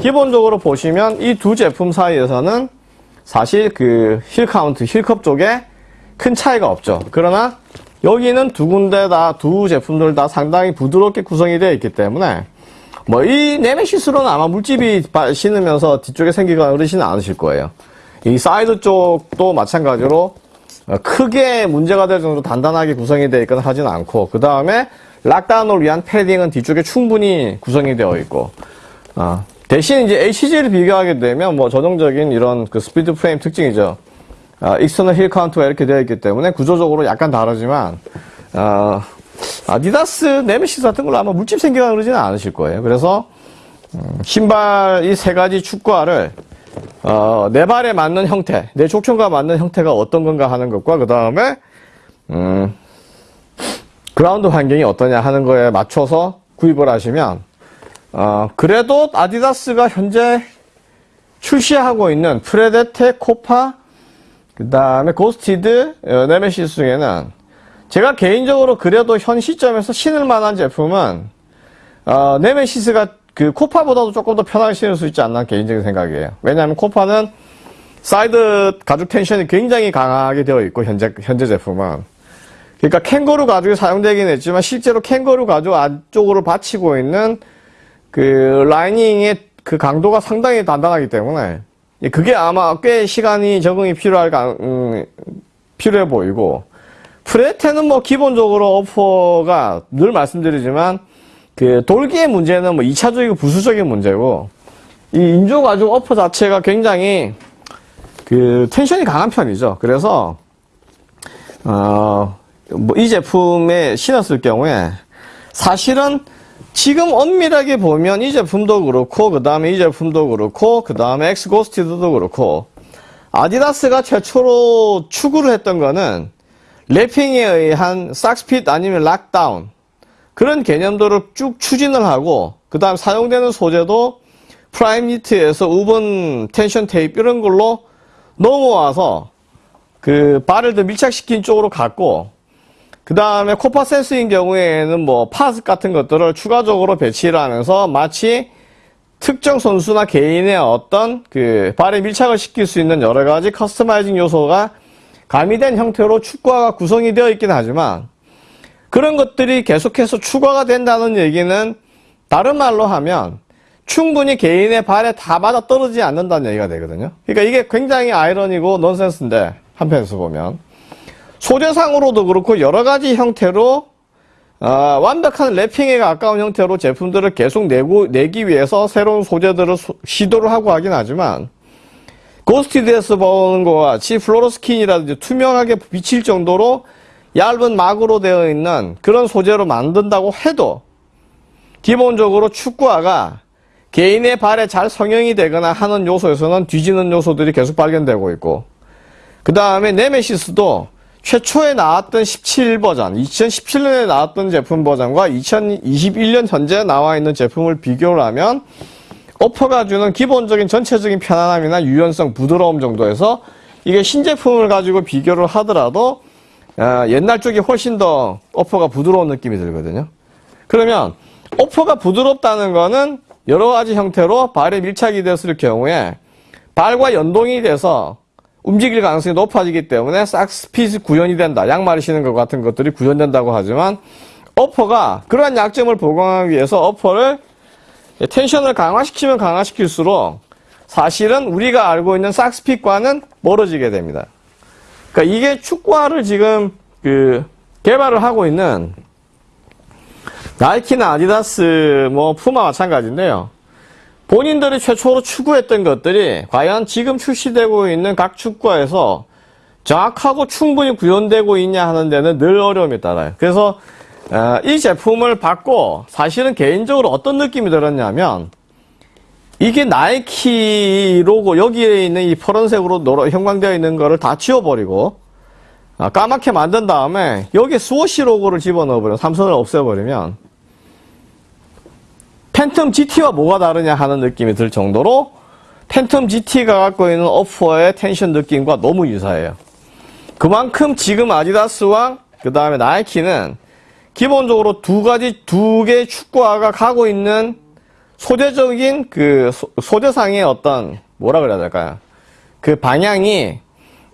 기본적으로 보시면 이 두 제품 사이에서는 사실 그 heel counter, heel cup 쪽에 큰 차이가 없죠. 그러나 여기는 두 군데 다 두 제품들 다 상당히 부드럽게 구성이 되어 있기 때문에 뭐 이 네메시스로는 아마 물집이 바- 신으면서 뒤쪽에 생기거나 그러지는 않으실 거예요. 이 사이드 쪽도 마찬가지로 어, 크게 문제가 될 정도로 단단하게 구성이 되어 있거나 하진 않고 그 다음에 lockdown을 위한 패딩은 뒤쪽에 충분히 구성이 되어 있고 어, 대신 이제 HG를 비교하게 되면 뭐 전형적인 이런 그 sprint frame 특징이죠. 어, external heel counter가 이렇게 되어 있기 때문에 구조적으로 약간 다르지만 어, 아디다스 네메시스 같은 걸로 아마 물집 생기거나 그러지는 않으실 거예요. 그래서 음, 신발 이 세 가지 축구화를 어, 내 발에 맞는 형태, 내 족형과 맞는 형태가 어떤 건가 하는 것과 그 다음에 음, 그라운드 환경이 어떠냐 하는 거에 맞춰서 구입을 하시면 어, 그래도 아디다스가 현재 출시하고 있는 프레데터, 코파, 그 다음에 고스티드, 어, 네메시스 중에는 제가 개인적으로 그래도 현 시점에서 신을 만한 제품은 어, 네메시스가 그 코파보다도 조금 더 편하게 신을 수 있지 않나 개인적인 생각이에요. 왜냐하면 코파는 사이드 가죽 tension이 굉장히 강하게 되어 있고 현재 현재 제품은 그러니까 캥거루 가죽이 사용되긴 했지만 실제로 캥거루 가죽 안쪽으로 받치고 있는 그 lining의 그 강도가 상당히 단단하기 때문에 그게 아마 꽤 시간이 적응이 필요할 가, 음, 필요해 보이고 프레데터는 뭐 기본적으로 upper가 늘 말씀드리지만 그 돌기의 문제는 뭐 2차적이고 부수적인 문제고 이 인조 가죽 upper 자체가 굉장히 그 tension이 강한 편이죠. 그래서 어 뭐 이 제품에 신었을 경우에 사실은 지금 엄밀하게 보면 이 제품도 그렇고 그 다음에 이 제품도 그렇고 그 다음에 X 고스티드도 그렇고 아디다스가 최초로 추구를 했던 거는 wrapping에 의한 socks fit 아니면 lockdown 그런 개념들을 쭉 추진을 하고 그 다음 사용되는 소재도 Primeknit에서 woven tension tape 이런 걸로 넘어와서 그 발을 더 밀착시킨 쪽으로 갔고 그 다음에 코파 센스인 경우에는 뭐 pods 같은 것들을 추가적으로 배치를 하면서 마치 특정 선수나 개인의 어떤 그 발에 밀착을 시킬 수 있는 여러 가지 커스터마이징 요소가 가미된 형태로 축구화가 구성이 되어 있긴 하지만 그런 것들이 계속해서 추가가 된다는 얘기는 다른 말로 하면 충분히 개인의 발에 다 맞아 떨어지지 않는다는 얘기가 되거든요. 그러니까 이게 굉장히 아이러니고 넌센스인데 한편에서 보면 소재상으로도 그렇고 여러 가지 형태로 어, 완벽한 wrapping에 가까운 형태로 제품들을 계속 내고, 내기 위해서 새로운 소재들을 소- 시도를 하고 하긴 하지만 고스티드에서 보는 것과 같이 플로로스킨이라든지 투명하게 비칠 정도로 얇은 막으로 되어 있는 그런 소재로 만든다고 해도 기본적으로 축구화가 개인의 발에 잘 성형이 되거나 하는 요소에서는 뒤지는 요소들이 계속 발견되고 있고 그 다음에 네메시스도 최초에 나왔던 17 버전, 2017년에 나왔던 제품 버전과 2021년 현재 나와 있는 제품을 비교를 하면 오퍼가 주는 기본적인 전체적인 편안함이나 유연성, 부드러움 정도에서 이게 신제품을 가지고 비교를 하더라도 어, 옛날 쪽이 훨씬 더 오퍼가 부드러운 느낌이 들거든요. 그러면 오퍼가 부드럽다는 거는 여러 가지 형태로 발에 밀착이 됐을 경우에 발과 연동이 돼서 움직일 가능성이 높아지기 때문에 싹스핏이 구현이 된다. 양말을 신는 것 같은 것들이 구현된다고 하지만 어퍼가 그러한 약점을 보강하기 위해서 어퍼를 텐션을 강화시키면 강화시킬수록 사실은 우리가 알고 있는 싹스핏과는 멀어지게 됩니다. 그러니까 이게 축구화를 지금 그 개발을 하고 있는 나이키나 아디다스 뭐 푸마 마찬가지인데요. 본인들이 최초로 추구했던 것들이 과연 지금 출시되고 있는 각 축구화에서 정확하고 충분히 구현되고 있냐 하는 데는 늘 어려움이 따라요. 그래서 어, 이 제품을 받고 사실은 개인적으로 어떤 느낌이 들었냐면 이게 나이키 로고 여기에 있는 이 파란색으로 노라, 형광되어 있는 거를 다 지워버리고 아, 까맣게 만든 다음에 여기에 스워시 로고를 집어넣어버려 삼선을 없애버리면 팬텀 GT와 뭐가 다르냐 하는 느낌이 들 정도로 팬텀 GT가 갖고 있는 upper의 tension 느낌과 너무 유사해요. 그만큼 지금 아디다스와 그 다음에 나이키는 기본적으로 두 가지 두 개의 축구화가 가고 있는 소재적인 그 소, 재상의 어떤 뭐라 그래야 될까요? 그 방향이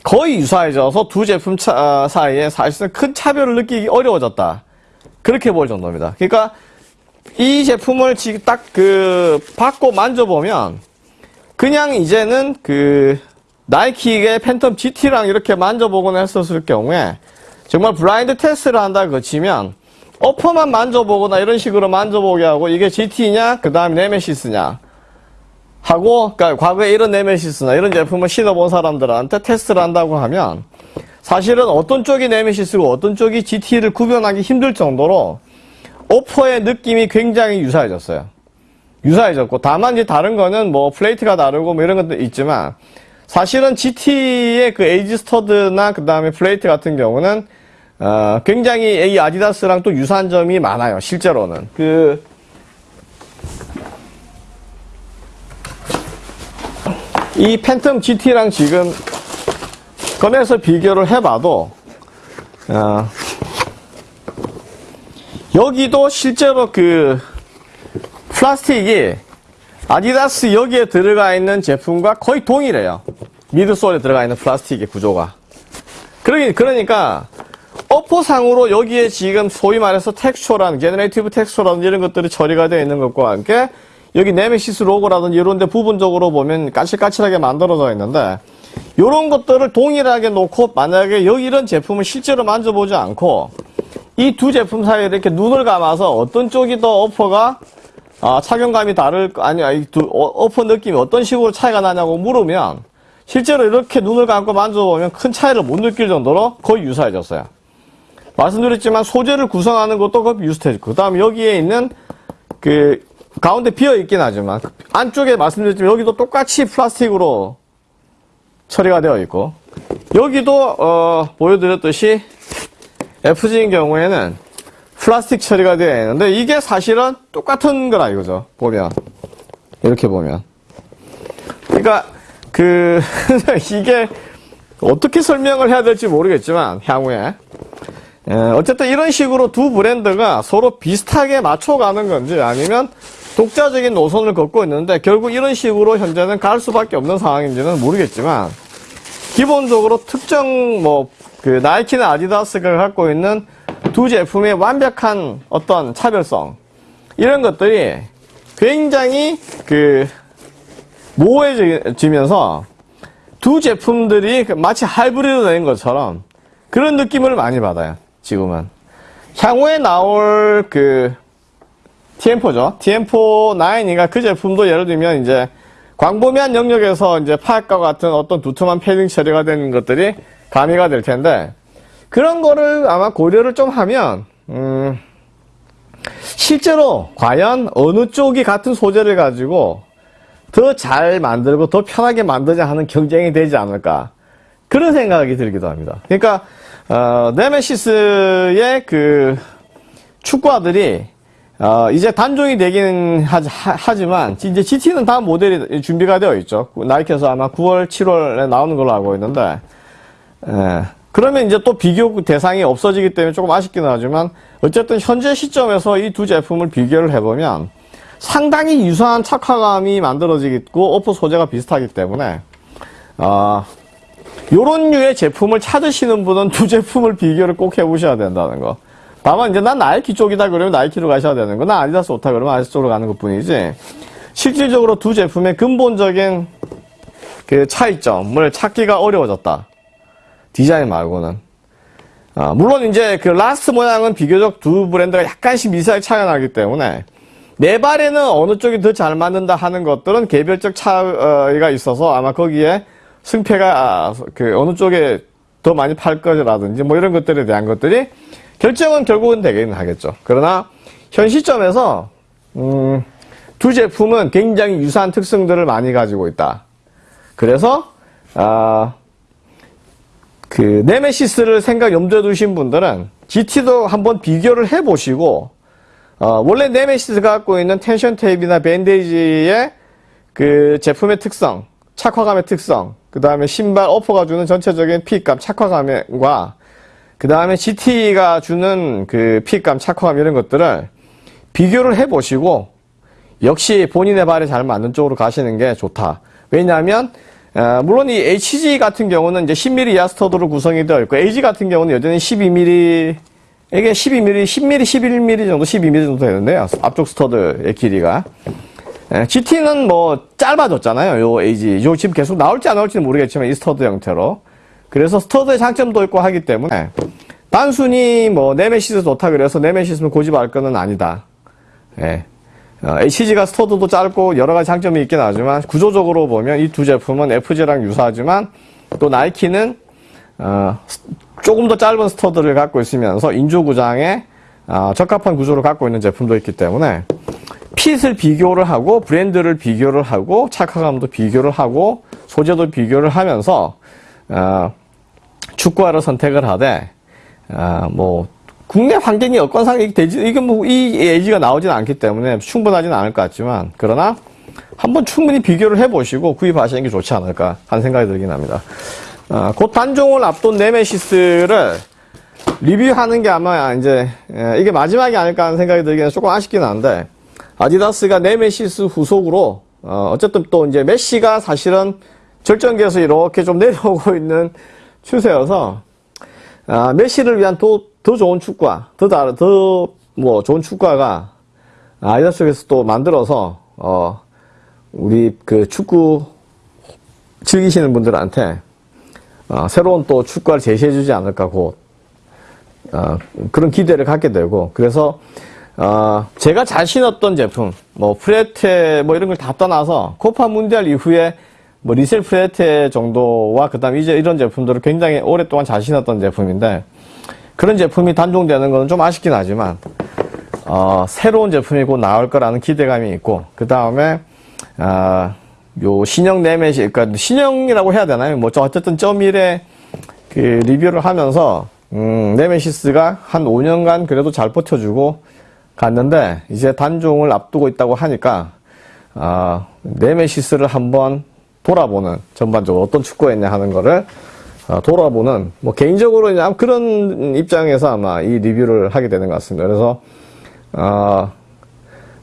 거의 유사해져서 두 제품 차, 사이에 사실상 큰 차별을 느끼기 어려워졌다. 그렇게 볼 정도입니다. 그러니까 이 제품을 딱 그 받고 만져보면 그냥 이제는 그 나이키의 팬텀 GT랑 이렇게 만져보거나 했었을 경우에 정말 블라인드 테스트를 한다 그치면 어퍼만 만져보거나 이런 식으로 만져보게 하고 이게 GT냐 그 다음에 네메시스냐 하고 그러니까 과거에 이런 네메시스나 이런 제품을 신어본 사람들한테 테스트를 한다고 하면 사실은 어떤 쪽이 네메시스고 어떤 쪽이 GT를 구별하기 힘들 정도로 오퍼의 느낌이 굉장히 유사해졌어요. 유사해졌고 다만 이제 다른 거는 뭐 플레이트가 다르고 뭐 이런 것도 있지만 사실은 GT의 그 AG stud나 그 다음에 플레이트 같은 경우는 어, 굉장히 이 아디다스랑 또 유사한 점이 많아요. 실제로는 그 이 팬텀 GT랑 지금 꺼내서 비교를 해봐도 어, 여기도 실제로 그 플라스틱이 아디다스 여기에 들어가 있는 제품과 거의 동일해요. midsole에 들어가 있는 플라스틱의 구조가. 그러니까 upper상으로 여기에 지금 소위 말해서 texture라는 generative texture라든지 이런 것들이 처리가 되어 있는 것과 함께 여기 네메시스 로고라든지 이런 데 부분적으로 보면 까칠까칠하게 만들어져 있는데 이런 것들을 동일하게 놓고 만약에 여기 이런 제품을 실제로 만져보지 않고 이 두 제품 사이에 이렇게 눈을 감아서 어떤 쪽이 더 어퍼가 아, 착용감이 다를 아니 이두 어, 퍼 느낌이 어떤 식으로 차이가 나냐고 물으면 실제로 이렇게 눈을 감고 만져보면 큰 차이를 못 느낄 정도로 거의 유사해졌어요. 말씀드렸지만 소재를 구성하는 것도 거의 비슷해지고 그 다음 여기에 있는 그 가운데 비어 있긴 하지만 그 안쪽에 말씀드렸지만 여기도 똑같이 플라스틱으로 처리가 되어 있고 여기도 어, 보여드렸듯이 FG인 경우에는 플라스틱 처리가 되어 있는데 이게 사실은 똑같은 거라 이거죠. 보면. 이렇게 보면. 그러니까 그 이게 어떻게 설명을 해야 될지 모르겠지만 향후에. 예, 어쨌든 이런 식으로 두 브랜드가 서로 비슷하게 맞춰가는 건지 아니면 독자적인 노선을 걷고 있는데 결국 이런 식으로 현재는 갈 수밖에 없는 상황인지는 모르겠지만 기본적으로 특정 뭐 그 나이키나 아디다스가 갖고 있는 두 제품의 완벽한 어떤 차별성 이런 것들이 굉장히 그 모호해지면서 두 제품들이 그 마치 하이브리드 된 것처럼 그런 느낌을 많이 받아요. 지금은 향후에 나올 그 TM4죠. TM4 9이가 그 제품도 예를 들면 이제 광범위한 영역에서 이제 파악과 같은 어떤 두툼한 패딩 처리가 되는 것들이 가미가 될 텐데 그런 거를 아마 고려를 좀 하면 음, 실제로 과연 어느 쪽이 같은 소재를 가지고 더 잘 만들고 더 편하게 만들자 하는 경쟁이 되지 않을까 그런 생각이 들기도 합니다. 그러니까 어, 네메시스의 그 축구화들이 어, 이제 단종이 되기는 하, 지만 이제 GT는 다음 모델이 준비가 되어 있죠. 나이키에서 아마 9월, 7월에 나오는 걸로 알고 있는데 예, 그러면 이제 또 비교 대상이 없어지기 때문에 조금 아쉽긴 하지만 어쨌든 현재 시점에서 이 두 제품을 비교를 해보면 상당히 유사한 착화감이 만들어지고 upper 소재가 비슷하기 때문에 어, 요런 류의 제품을 찾으시는 분은 두 제품을 비교를 꼭 해보셔야 된다는 거. 다만 이제 난 나이키 쪽이다 그러면 나이키로 가셔야 되는 거. 나 아디다스 좋다 그러면 아디다스 쪽으로 가는 것 뿐이지. 실질적으로 두 제품의 근본적인 그 차이점을 찾기가 어려워졌다. 디자인 말고는. 아, 물론 이제 그 last 모양은 비교적 두 브랜드가 약간씩 미세하게 차이가 나기 때문에 내 발에는 어느 쪽이 더 잘 맞는다 하는 것들은 개별적 차이가 있어서 아마 거기에 승패가 아, 그 어느 쪽에 더 많이 팔 거라든지 뭐 이런 것들에 대한 것들이 결정은 결국은 되긴 하겠죠. 그러나 현 시점에서 음, 두 제품은 굉장히 유사한 특성들을 많이 가지고 있다. 그래서 아, 그 네메시스를 생각 염두에 두신 분들은 GT도 한번 비교를 해보시고 어, 원래 네메시스가 갖고 있는 tension tape나 bandage의 그 제품의 특성, 착화감의 특성, 그 다음에 신발 upper가 주는 전체적인 fit감, 착화감과 그 다음에 GT가 주는 그 fit감, 착화감 이런 것들을 비교를 해보시고 역시 본인의 발에 잘 맞는 쪽으로 가시는 게 좋다. 왜냐하면 어, 물론 이 HG 같은 경우는 이제 10mm 이하 stud로 구성이 되어 있고 AG 같은 경우는 여전히 12mm 이게 12mm, 10mm, 11mm 정도, 12mm 정도 되는데요. 앞쪽 stud의 길이가. 예, GT는 뭐 짧아졌잖아요. 요 AG. 요 지금 계속 나올지 안 나올지는 모르겠지만 이 stud 형태로. 그래서 stud의 장점도 있고 하기 때문에 단순히 뭐 네메시스 좋다 그래서 네메시스는 고집할 거는 아니다. 예. 어, HG가 stud도 짧고 여러 가지 장점이 있긴 하지만 구조적으로 보면 이 두 제품은 FG랑 유사하지만 또 나이키는 어, 조금 더 짧은 스터드를 갖고 있으면서 인조구장에 어, 적합한 구조를 갖고 있는 제품도 있기 때문에 핏을 비교를 하고 브랜드를 비교를 하고 착화감도 비교를 하고 소재도 비교를 하면서 어, 축구화를 선택을 하되 어, 뭐 국내 환경이 여건상 되지 이게 뭐이 에이지가 나오지는 않기 때문에 충분하지는 않을 것 같지만 그러나 한번 충분히 비교를 해보시고 구입하시는 게 좋지 않을까 하는 생각이 들긴 합니다. 어, 곧 단종을 앞둔 네메시스를 리뷰하는 게 아마 이제 예, 이게 마지막이 아닐까 하는 생각이 들기는 조금 아쉽긴 한데 아디다스가 네메시스 후속으로 어, 어쨌든 또 이제 메시가 사실은 절정기에서 이렇게 좀 내려오고 있는 추세여서 아, 메시를 위한 또더 좋은 축구화, 더 다른 더 뭐 좋은 축구화가 아디다스 쪽에서 또 만들어서 어, 우리 그 축구 즐기시는 분들한테 어, 새로운 또 축구를 제시해주지 않을까 곧 어, 그런 기대를 갖게 되고 그래서 어, 제가 잘 신었던 제품 뭐 프레테 뭐 이런 걸 다 떠나서 코파 문디알 이후에 뭐 리셀 프레테 정도와 그 다음 이제 이런 제품들을 굉장히 오랫동안 잘 신었던 제품인데 그런 제품이 단종되는 것은 좀 아쉽긴 하지만 어, 새로운 제품이 곧 나올 거라는 기대감이 있고 그 다음에 어, 요 신형 네메시, 그러니까 신형이라고 해야 되나요? 뭐 어쨌든 점일에 그 리뷰를 하면서 음, 네메시스가 한 5년간 그래도 잘 버텨주고 갔는데 이제 단종을 앞두고 있다고 하니까 어, 네메시스를 한번 돌아보는 전반적으로 어떤 축구했냐 하는 거를 어, 돌아보는 뭐 개인적으로 그냥 그런 입장에서 아마 이 리뷰를 하게 되는 것 같습니다. 그래서 어,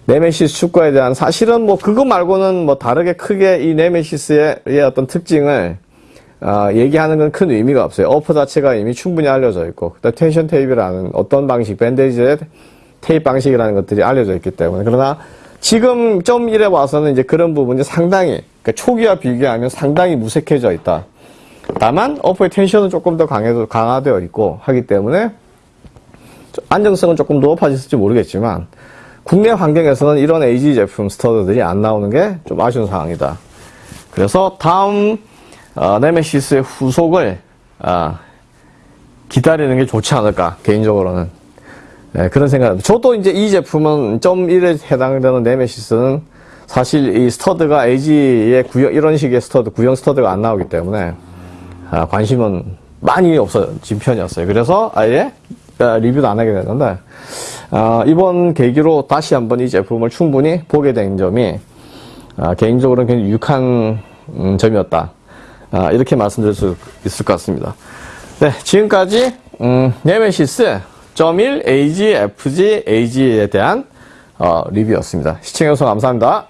네메시스 축구화에 대한 사실은 뭐 그거 말고는 뭐 다르게 크게 이 네메시스의 어떤 특징을 어, 얘기하는 건 큰 의미가 없어요. upper 자체가 이미 충분히 알려져 있고 그다음 tension tape라는 어떤 방식 bandage의 tape 방식이라는 것들이 알려져 있기 때문에 그러나 지금 점 1에 와서는 이제 그런 부분이 상당히 그러니까 초기와 비교하면 상당히 무색해져 있다. 다만 upper의 tension은 조금 더 강해도 강화되어 있고 하기 때문에 안정성은 조금 더 높아졌을지 모르겠지만 국내 환경에서는 이런 AG 제품 stud들이 안 나오는 게 좀 아쉬운 상황이다. 그래서 다음 어, 네메시스의 후속을 어, 기다리는 게 좋지 않을까 개인적으로는 네, 그런 생각입니다. 저도 이제 이 제품은 점 1에 해당되는 네메시스는 사실 이 stud가 AG의 구형, 이런 식의 stud, 구형 stud가 안 나오기 때문에 아, 관심은 많이 없어진 편이었어요. 그래서 아예 아, 리뷰도 안 하게 됐는데 아, 이번 계기로 다시 한번 이 제품을 충분히 보게 된 점이 아, 개인적으로는 굉장히 유익한 음, 점이었다. 아, 이렇게 말씀드릴 수 있을 것 같습니다. 네, 지금까지 음, 네메시스 1 AG, FG, AG에 대한 어, 리뷰였습니다. 시청해주셔서 감사합니다.